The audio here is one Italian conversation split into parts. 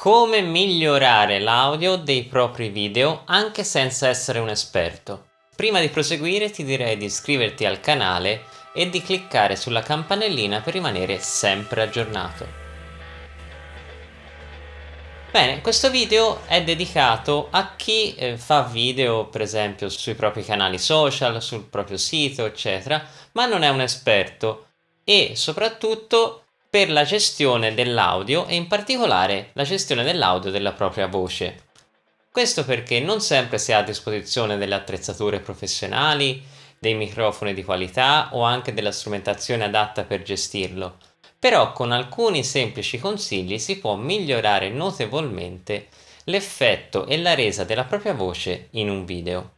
Come migliorare l'audio dei propri video anche senza essere un esperto. Prima di proseguire ti direi di iscriverti al canale e di cliccare sulla campanellina per rimanere sempre aggiornato. Bene, questo video è dedicato a chi eh, fa video per esempio sui propri canali social, sul proprio sito eccetera, ma non è un esperto e soprattutto per la gestione dell'audio e in particolare la gestione dell'audio della propria voce. Questo perché non sempre si ha a disposizione delle attrezzature professionali, dei microfoni di qualità o anche della strumentazione adatta per gestirlo, però con alcuni semplici consigli si può migliorare notevolmente l'effetto e la resa della propria voce in un video.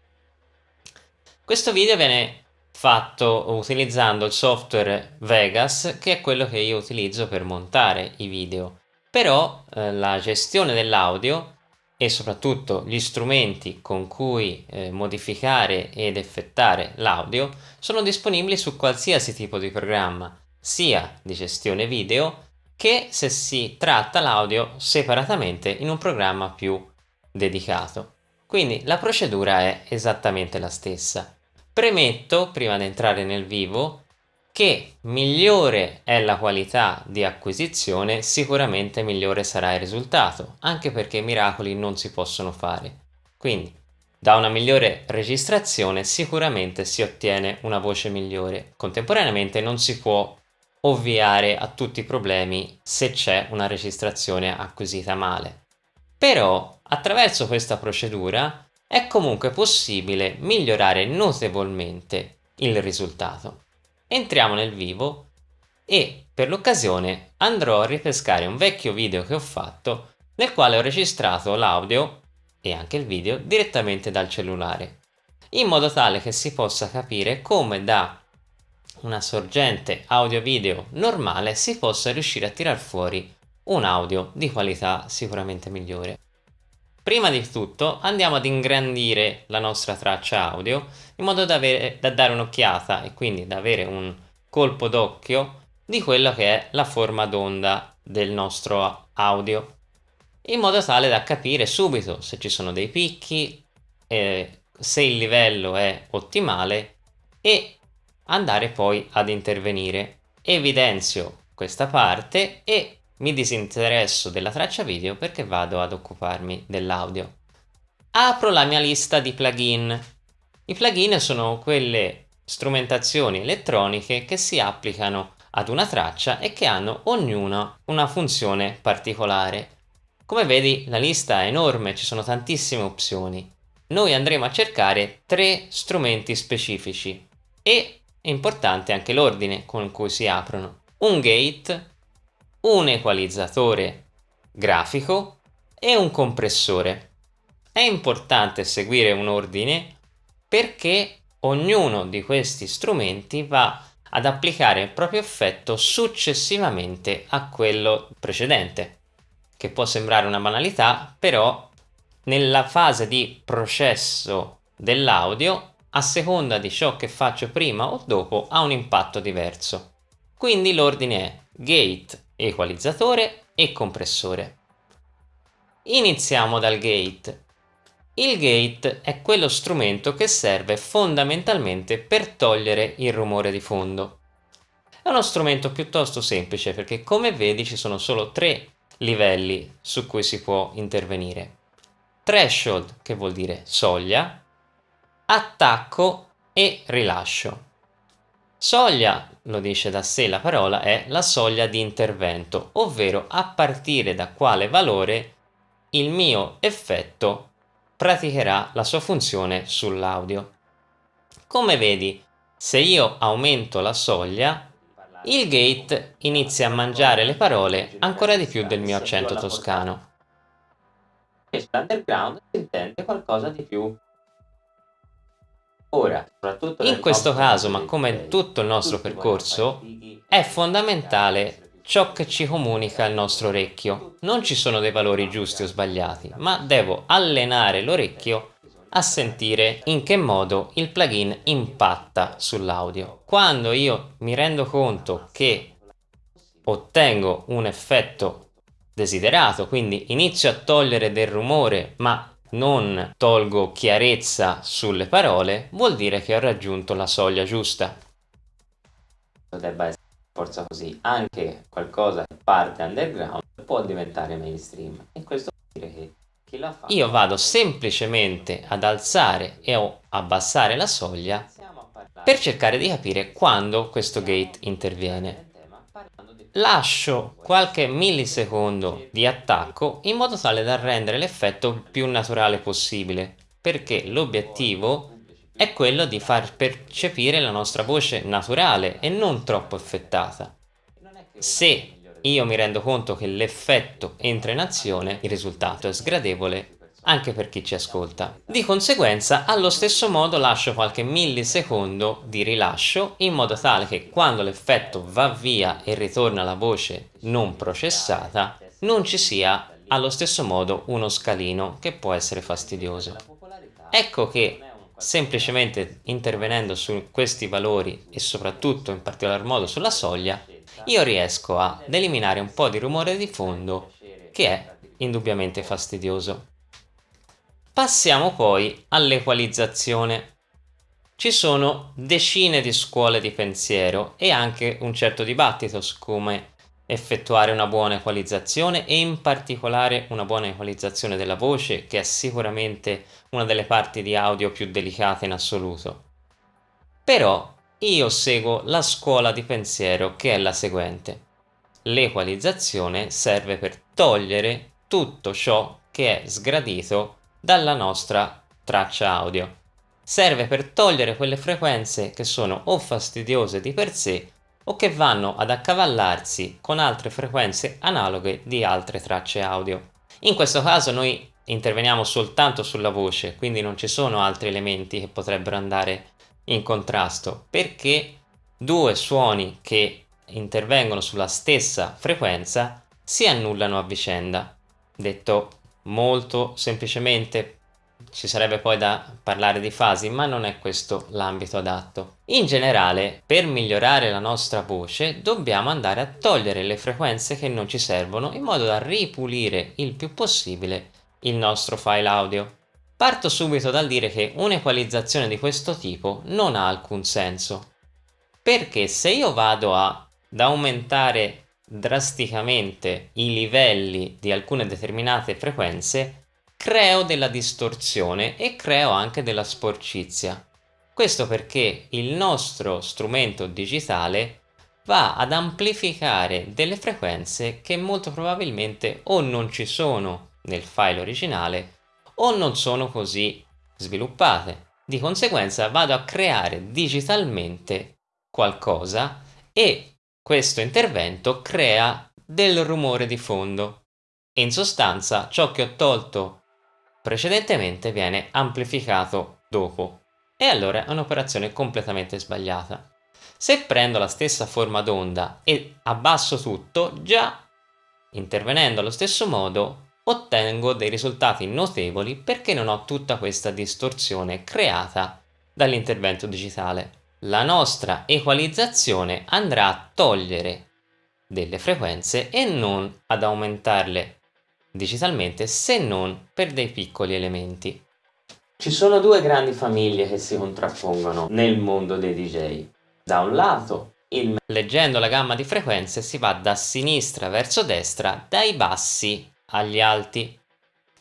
Questo video viene fatto utilizzando il software Vegas che è quello che io utilizzo per montare i video. Però eh, la gestione dell'audio e soprattutto gli strumenti con cui eh, modificare ed effettare l'audio sono disponibili su qualsiasi tipo di programma sia di gestione video che se si tratta l'audio separatamente in un programma più dedicato. Quindi la procedura è esattamente la stessa Premetto, prima di entrare nel vivo, che migliore è la qualità di acquisizione, sicuramente migliore sarà il risultato, anche perché miracoli non si possono fare. Quindi, da una migliore registrazione sicuramente si ottiene una voce migliore. Contemporaneamente non si può ovviare a tutti i problemi se c'è una registrazione acquisita male. Però, attraverso questa procedura, è comunque possibile migliorare notevolmente il risultato. Entriamo nel vivo e per l'occasione andrò a ripescare un vecchio video che ho fatto nel quale ho registrato l'audio e anche il video direttamente dal cellulare in modo tale che si possa capire come da una sorgente audio-video normale si possa riuscire a tirar fuori un audio di qualità sicuramente migliore. Prima di tutto andiamo ad ingrandire la nostra traccia audio in modo da, avere, da dare un'occhiata e quindi da avere un colpo d'occhio di quella che è la forma d'onda del nostro audio in modo tale da capire subito se ci sono dei picchi, eh, se il livello è ottimale e andare poi ad intervenire. Evidenzio questa parte e mi disinteresso della traccia video perché vado ad occuparmi dell'audio. Apro la mia lista di plugin. I plugin sono quelle strumentazioni elettroniche che si applicano ad una traccia e che hanno ognuna una funzione particolare. Come vedi la lista è enorme, ci sono tantissime opzioni. Noi andremo a cercare tre strumenti specifici e è importante anche l'ordine con cui si aprono. Un gate, un equalizzatore grafico e un compressore. È importante seguire un ordine perché ognuno di questi strumenti va ad applicare il proprio effetto successivamente a quello precedente, che può sembrare una banalità, però nella fase di processo dell'audio, a seconda di ciò che faccio prima o dopo, ha un impatto diverso. Quindi l'ordine è gate equalizzatore e compressore. Iniziamo dal gate. Il gate è quello strumento che serve fondamentalmente per togliere il rumore di fondo. È uno strumento piuttosto semplice perché come vedi ci sono solo tre livelli su cui si può intervenire. Threshold che vuol dire soglia, attacco e rilascio. Soglia, lo dice da sé la parola, è la soglia di intervento, ovvero a partire da quale valore il mio effetto praticherà la sua funzione sull'audio. Come vedi, se io aumento la soglia, il gate inizia a mangiare le parole ancora di più del mio accento toscano. Questo underground si intende qualcosa di più Ora, in questo caso, ma come in tutto il nostro percorso, è fondamentale ciò che ci comunica il nostro orecchio. Non ci sono dei valori giusti o sbagliati, ma devo allenare l'orecchio a sentire in che modo il plugin impatta sull'audio. Quando io mi rendo conto che ottengo un effetto desiderato, quindi inizio a togliere del rumore ma non tolgo chiarezza sulle parole, vuol dire che ho raggiunto la soglia giusta. Debba essere forza così, anche qualcosa che parte underground può diventare mainstream e questo vuol dire che chi la fa... Io vado semplicemente ad alzare e o abbassare la soglia per cercare di capire quando questo gate interviene. Lascio qualche millisecondo di attacco in modo tale da rendere l'effetto più naturale possibile, perché l'obiettivo è quello di far percepire la nostra voce naturale e non troppo effettata. Se io mi rendo conto che l'effetto entra in azione, il risultato è sgradevole anche per chi ci ascolta. Di conseguenza, allo stesso modo lascio qualche millisecondo di rilascio in modo tale che quando l'effetto va via e ritorna la voce non processata, non ci sia allo stesso modo uno scalino che può essere fastidioso. Ecco che semplicemente intervenendo su questi valori e soprattutto in particolar modo sulla soglia, io riesco ad eliminare un po' di rumore di fondo che è indubbiamente fastidioso. Passiamo poi all'equalizzazione. Ci sono decine di scuole di pensiero e anche un certo dibattito su come effettuare una buona equalizzazione e in particolare una buona equalizzazione della voce che è sicuramente una delle parti di audio più delicate in assoluto. Però io seguo la scuola di pensiero che è la seguente. L'equalizzazione serve per togliere tutto ciò che è sgradito dalla nostra traccia audio. Serve per togliere quelle frequenze che sono o fastidiose di per sé o che vanno ad accavallarsi con altre frequenze analoghe di altre tracce audio. In questo caso noi interveniamo soltanto sulla voce, quindi non ci sono altri elementi che potrebbero andare in contrasto, perché due suoni che intervengono sulla stessa frequenza si annullano a vicenda. Detto molto semplicemente ci sarebbe poi da parlare di fasi, ma non è questo l'ambito adatto. In generale, per migliorare la nostra voce, dobbiamo andare a togliere le frequenze che non ci servono in modo da ripulire il più possibile il nostro file audio. Parto subito dal dire che un'equalizzazione di questo tipo non ha alcun senso. Perché se io vado ad aumentare drasticamente i livelli di alcune determinate frequenze, creo della distorsione e creo anche della sporcizia. Questo perché il nostro strumento digitale va ad amplificare delle frequenze che molto probabilmente o non ci sono nel file originale o non sono così sviluppate. Di conseguenza vado a creare digitalmente qualcosa e questo intervento crea del rumore di fondo. In sostanza ciò che ho tolto precedentemente viene amplificato dopo e allora è un'operazione completamente sbagliata. Se prendo la stessa forma d'onda e abbasso tutto, già intervenendo allo stesso modo ottengo dei risultati notevoli perché non ho tutta questa distorsione creata dall'intervento digitale la nostra equalizzazione andrà a togliere delle frequenze e non ad aumentarle digitalmente se non per dei piccoli elementi. Ci sono due grandi famiglie che si contrappongono nel mondo dei DJ. Da un lato, il... leggendo la gamma di frequenze si va da sinistra verso destra, dai bassi agli alti,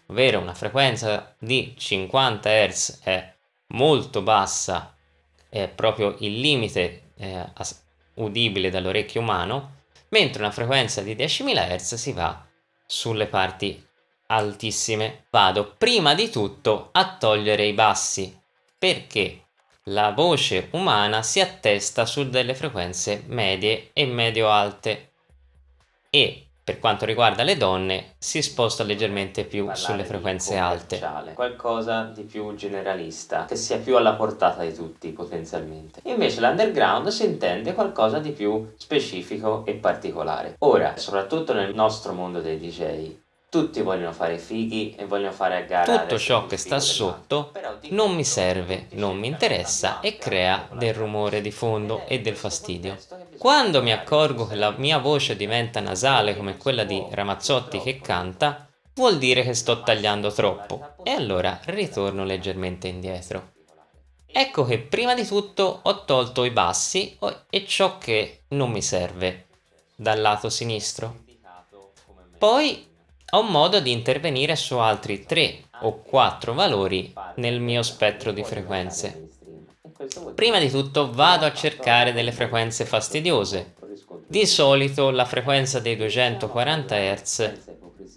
ovvero una frequenza di 50 Hz è molto bassa è proprio il limite eh, udibile dall'orecchio umano, mentre una frequenza di 10.000 Hz si va sulle parti altissime. Vado prima di tutto a togliere i bassi, perché la voce umana si attesta su delle frequenze medie e medio-alte e per quanto riguarda le donne si sposta leggermente più sulle frequenze alte. Qualcosa di più generalista, che sia più alla portata di tutti potenzialmente. Invece l'underground si intende qualcosa di più specifico e particolare. Ora, soprattutto nel nostro mondo dei DJ, tutti vogliono fare fighi e vogliono fare a gara tutto ciò che sta sotto non mi serve non mi interessa e crea del rumore di fondo e del fastidio Quando mi accorgo che la mia voce diventa nasale come quella di Ramazzotti che canta, vuol dire che sto tagliando troppo e allora ritorno leggermente indietro. Ecco che prima di tutto ho tolto i bassi e ciò che non mi serve dal lato sinistro. Poi ho modo di intervenire su altri 3 o 4 valori nel mio spettro di frequenze. Prima di tutto vado a cercare delle frequenze fastidiose. Di solito la frequenza dei 240 Hz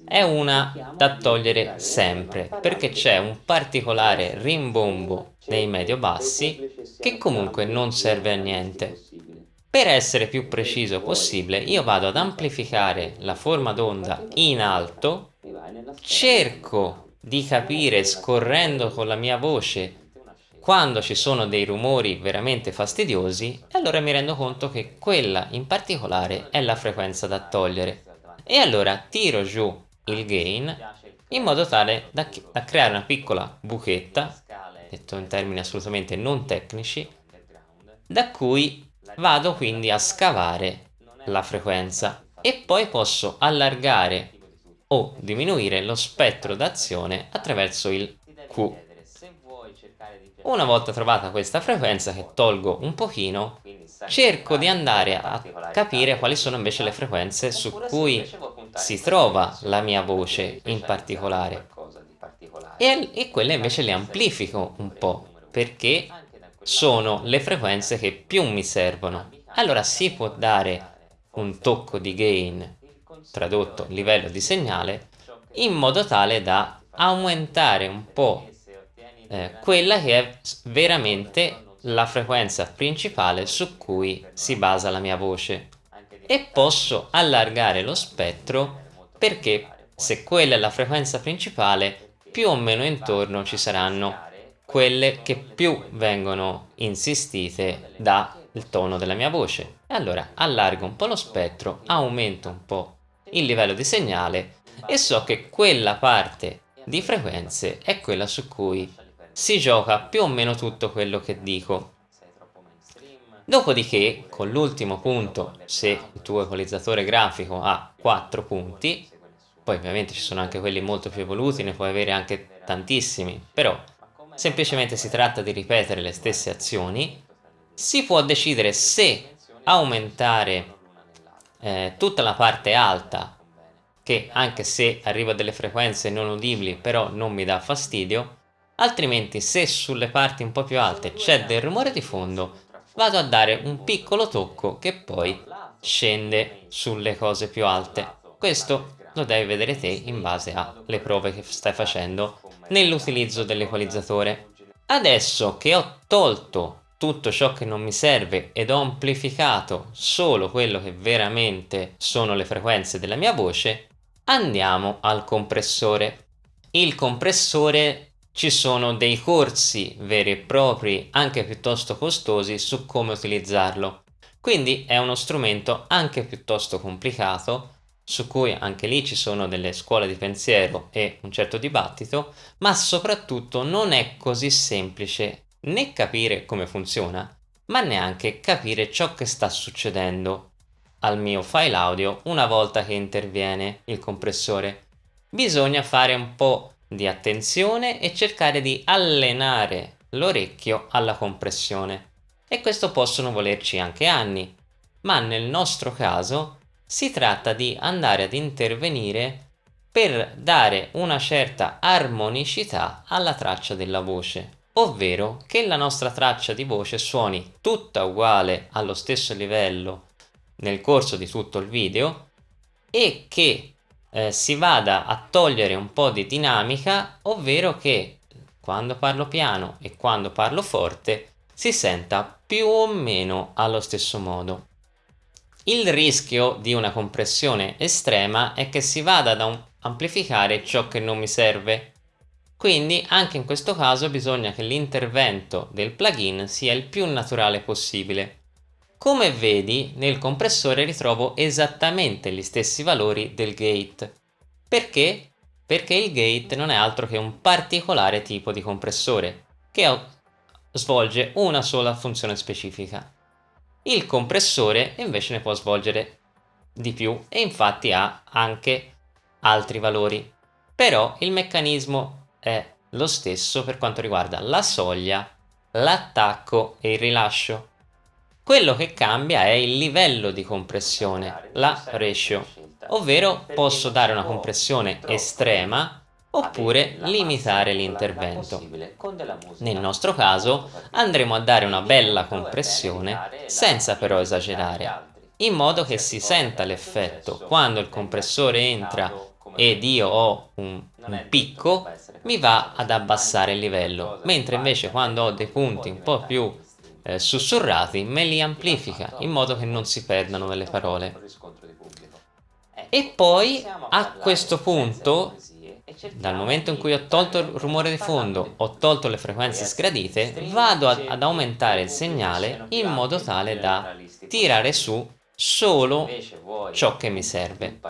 è una da togliere sempre perché c'è un particolare rimbombo nei medio-bassi che comunque non serve a niente. Per essere più preciso possibile io vado ad amplificare la forma d'onda in alto, cerco di capire scorrendo con la mia voce quando ci sono dei rumori veramente fastidiosi allora mi rendo conto che quella in particolare è la frequenza da togliere e allora tiro giù il gain in modo tale da, da creare una piccola buchetta, detto in termini assolutamente non tecnici, da cui vado quindi a scavare la frequenza e poi posso allargare o diminuire lo spettro d'azione attraverso il Q. Una volta trovata questa frequenza che tolgo un pochino, cerco di andare a capire quali sono invece le frequenze su cui si trova la mia voce in particolare. e, e quelle invece le amplifico un po' perché sono le frequenze che più mi servono. allora si può dare un tocco di gain tradotto livello di segnale in modo tale da aumentare un po' eh, quella che è veramente la frequenza principale su cui si basa la mia voce. E posso allargare lo spettro perché se quella è la frequenza principale più o meno intorno ci saranno quelle che più vengono insistite dal tono della mia voce. Allora allargo un po' lo spettro aumento un po' il livello di segnale e so che quella parte di frequenze è quella su cui si gioca più o meno tutto quello che dico. Dopodiché, con l'ultimo punto, se il tuo equalizzatore grafico ha 4 punti, poi ovviamente ci sono anche quelli molto più evoluti, ne puoi avere anche tantissimi, però semplicemente si tratta di ripetere le stesse azioni, si può decidere se aumentare eh, tutta la parte alta, che anche se arriva a delle frequenze non udibili, però non mi dà fastidio, altrimenti se sulle parti un po' più alte c'è del rumore di fondo, vado a dare un piccolo tocco che poi scende sulle cose più alte. Questo lo devi vedere te in base alle prove che stai facendo nell'utilizzo dell'equalizzatore. Adesso che ho tolto tutto ciò che non mi serve ed ho amplificato solo quello che veramente sono le frequenze della mia voce, andiamo al compressore. Il compressore ci sono dei corsi veri e propri, anche piuttosto costosi, su come utilizzarlo. Quindi è uno strumento anche piuttosto complicato, su cui anche lì ci sono delle scuole di pensiero e un certo dibattito, ma soprattutto non è così semplice né capire come funziona, ma neanche capire ciò che sta succedendo al mio file audio una volta che interviene il compressore. Bisogna fare un po' di attenzione e cercare di allenare l'orecchio alla compressione. E questo possono volerci anche anni, ma nel nostro caso si tratta di andare ad intervenire per dare una certa armonicità alla traccia della voce, ovvero che la nostra traccia di voce suoni tutta uguale allo stesso livello nel corso di tutto il video e che eh, si vada a togliere un po' di dinamica, ovvero che quando parlo piano e quando parlo forte si senta più o meno allo stesso modo. Il rischio di una compressione estrema è che si vada ad amplificare ciò che non mi serve. Quindi anche in questo caso bisogna che l'intervento del plugin sia il più naturale possibile. Come vedi nel compressore ritrovo esattamente gli stessi valori del gate. Perché? Perché il gate non è altro che un particolare tipo di compressore che svolge una sola funzione specifica. Il compressore invece ne può svolgere di più e infatti ha anche altri valori. Però il meccanismo è lo stesso per quanto riguarda la soglia, l'attacco e il rilascio. Quello che cambia è il livello di compressione, la ratio, ovvero posso dare una compressione estrema oppure limitare l'intervento. Nel nostro caso andremo a dare una bella compressione senza però esagerare, in modo che si senta l'effetto quando il compressore entra ed io ho un, un picco mi va ad abbassare il livello, mentre invece quando ho dei punti un po' più eh, sussurrati me li amplifica in modo che non si perdano nelle parole. E poi a questo punto dal momento in cui ho tolto il rumore di fondo, ho tolto le frequenze sgradite, vado ad, ad aumentare il segnale in modo tale da tirare su solo ciò che mi serve.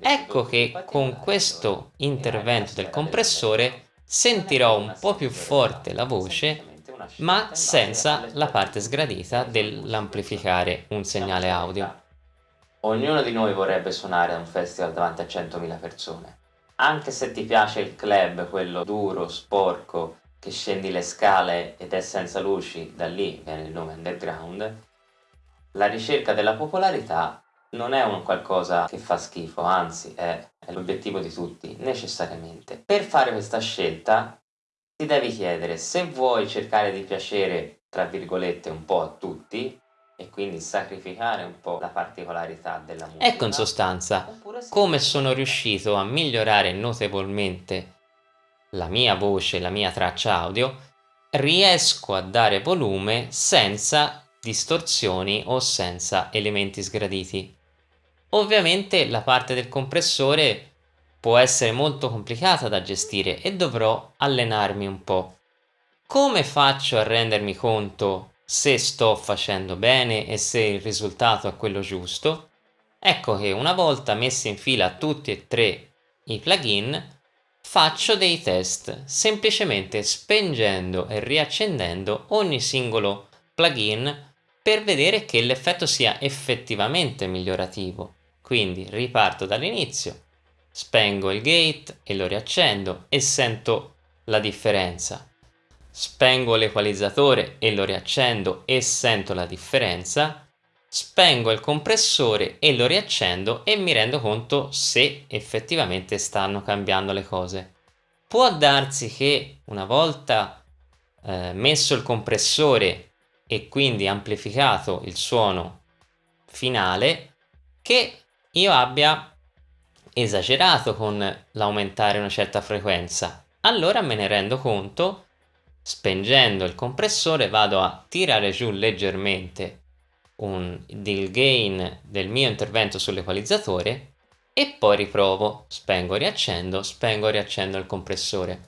Ecco che con questo intervento del compressore sentirò un po' più forte la voce ma senza la parte sgradita dell'amplificare un segnale audio. Ognuno di noi vorrebbe suonare a un festival davanti a 100.000 persone. Anche se ti piace il club, quello duro, sporco, che scendi le scale ed è senza luci, da lì viene il nome underground, la ricerca della popolarità non è un qualcosa che fa schifo, anzi è, è l'obiettivo di tutti, necessariamente. Per fare questa scelta ti devi chiedere se vuoi cercare di piacere, tra virgolette, un po' a tutti, e quindi sacrificare un po' la particolarità della musica. Ecco in sostanza come sono riuscito a migliorare notevolmente la mia voce, la mia traccia audio, riesco a dare volume senza distorsioni o senza elementi sgraditi. Ovviamente la parte del compressore può essere molto complicata da gestire e dovrò allenarmi un po'. Come faccio a rendermi conto se sto facendo bene e se il risultato è quello giusto? Ecco che una volta messi in fila tutti e tre i plugin, faccio dei test semplicemente spengendo e riaccendendo ogni singolo plugin per vedere che l'effetto sia effettivamente migliorativo. Quindi riparto dall'inizio, spengo il gate e lo riaccendo e sento la differenza. Spengo l'equalizzatore e lo riaccendo e sento la differenza. Spengo il compressore e lo riaccendo e mi rendo conto se effettivamente stanno cambiando le cose. Può darsi che una volta eh, messo il compressore e quindi amplificato il suono finale che io abbia esagerato con l'aumentare una certa frequenza. Allora me ne rendo conto spengendo il compressore vado a tirare giù leggermente un, il gain del mio intervento sull'equalizzatore e poi riprovo. Spengo riaccendo spengo riaccendo il compressore.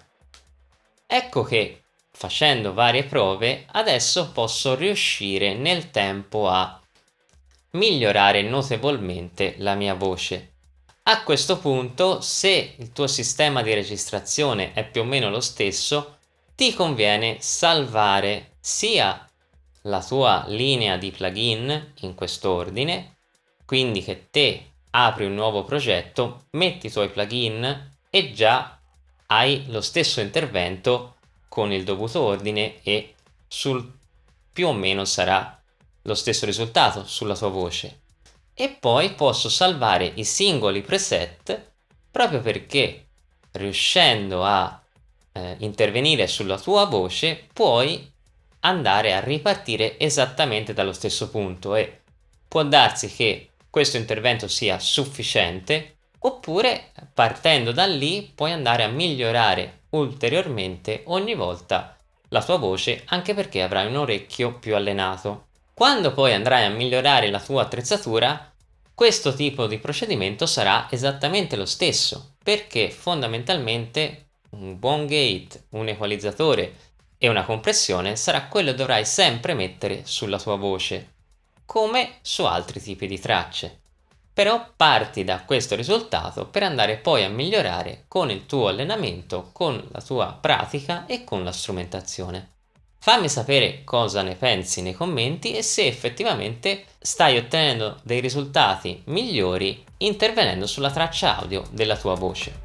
Ecco che facendo varie prove adesso posso riuscire nel tempo a migliorare notevolmente la mia voce. A questo punto se il tuo sistema di registrazione è più o meno lo stesso ti conviene salvare sia la tua linea di plugin in quest'ordine quindi che te apri un nuovo progetto metti i tuoi plugin e già hai lo stesso intervento con il dovuto ordine e sul più o meno sarà lo stesso risultato sulla tua voce. E poi posso salvare i singoli preset proprio perché riuscendo a eh, intervenire sulla tua voce puoi andare a ripartire esattamente dallo stesso punto e può darsi che questo intervento sia sufficiente oppure partendo da lì puoi andare a migliorare ulteriormente ogni volta la tua voce anche perché avrai un orecchio più allenato. Quando poi andrai a migliorare la tua attrezzatura questo tipo di procedimento sarà esattamente lo stesso perché fondamentalmente un buon gate, un equalizzatore e una compressione sarà quello che dovrai sempre mettere sulla tua voce come su altri tipi di tracce. Però parti da questo risultato per andare poi a migliorare con il tuo allenamento, con la tua pratica e con la strumentazione. Fammi sapere cosa ne pensi nei commenti e se effettivamente stai ottenendo dei risultati migliori intervenendo sulla traccia audio della tua voce.